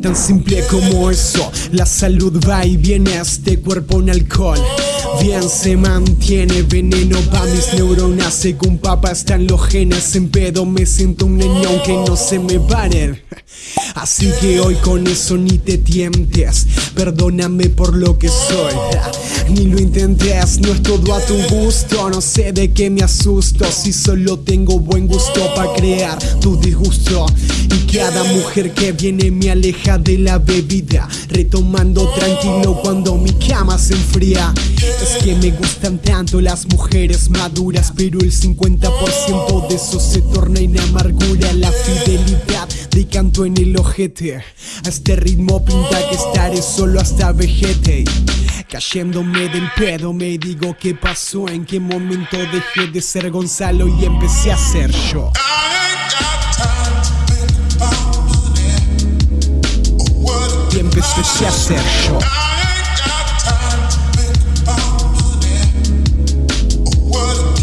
Tan simple como eso, la salud va y viene a este cuerpo en alcohol. Bien se mantiene veneno pa' mis neuronas. Según papá están los genes En pedo. Me siento un niño aunque no se me paren Así que hoy con eso ni te tientes. Perdóname por lo que soy. Ni lo intentes, no es todo a tu gusto. No sé de qué me asusto. Si solo tengo buen gusto para crear tu disgusto. Y cada mujer que viene me aleja de la bebida. Retomando tranquilo cuando mi cama se enfría Es que me gustan tanto las mujeres maduras Pero el 50% de eso se torna en amargura. La fidelidad de canto en el ojete. A este ritmo pinta que estaré solo hasta vejete. Cayéndome del pedo me digo qué pasó En qué momento dejé de ser Gonzalo y empecé a ser yo. Y empecé a ser yo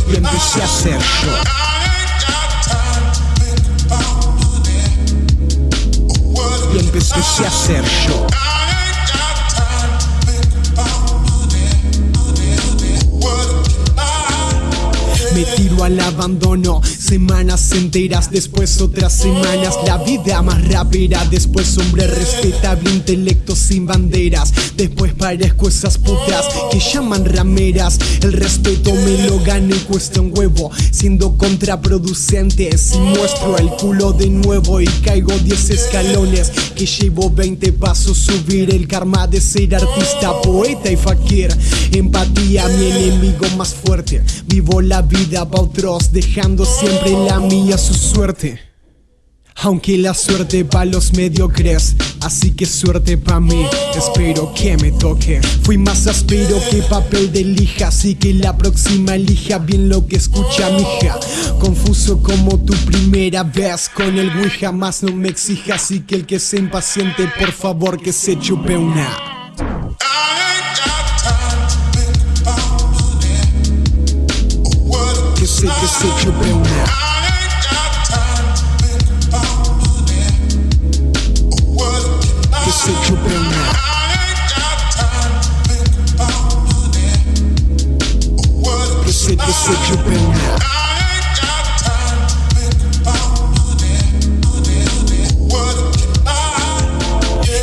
Y empecé Al abandono. Semanas enteras, después otras semanas. La vida más rápida, después hombre respetable Intelecto sin banderas. Después parezco esas putas que llaman rameras. El respeto me lo gano y cuesta un huevo. Siendo contraproducente si muestro el culo de nuevo Y caigo 10 escalones que llevo 20 pasos Subir el karma de ser artista, poeta y fakir. Empatía, mi enemigo más fuerte. Vivo la vida pa' otros, dejando siempre la mía su suerte. Aunque la suerte pa' los mediocres, así que suerte pa' mí, espero que me toque. Fui más áspero que papel de lija, así que la próxima elija bien lo que escucha mi hija. Confuso como tu primera vez con el güey jamás no me exija, así que el que sea impaciente, por favor que se chupe una. Sé que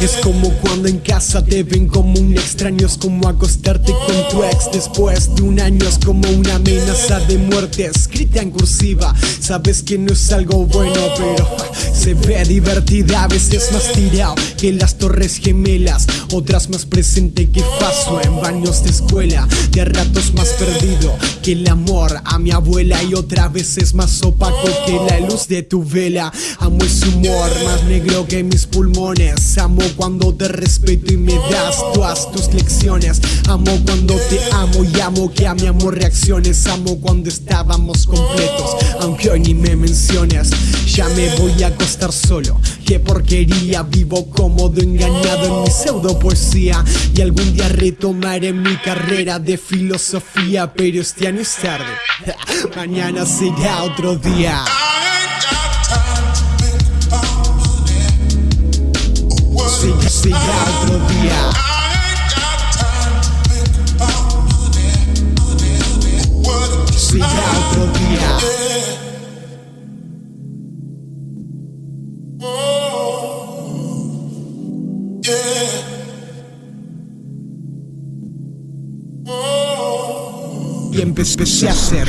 Es como cuando en casa te ven como un extraño Es como acostarte con tu ex después de un año Es como una amenaza de muerte escrita en cursiva. Sabes que no es algo bueno pero ve divertida A veces más tirado que las torres gemelas Otras más presente que paso en baños de escuela De ratos más perdido que el amor a mi abuela Y otra vez es más opaco que la luz de tu vela. Amo ese humor más negro que mis pulmones Amo cuando te respeto y me das todas tus lecciones. Amo cuando te amo y amo que a mi amor reacciones Amo cuando estábamos completos, aunque hoy ni me menciones Ya me voy a acostar solo, qué porquería Vivo cómodo, engañado en mi pseudo poesía. Y algún día retomaré mi carrera de filosofía Pero este año es tarde, mañana será otro día. Otro día. Y empecé a hacer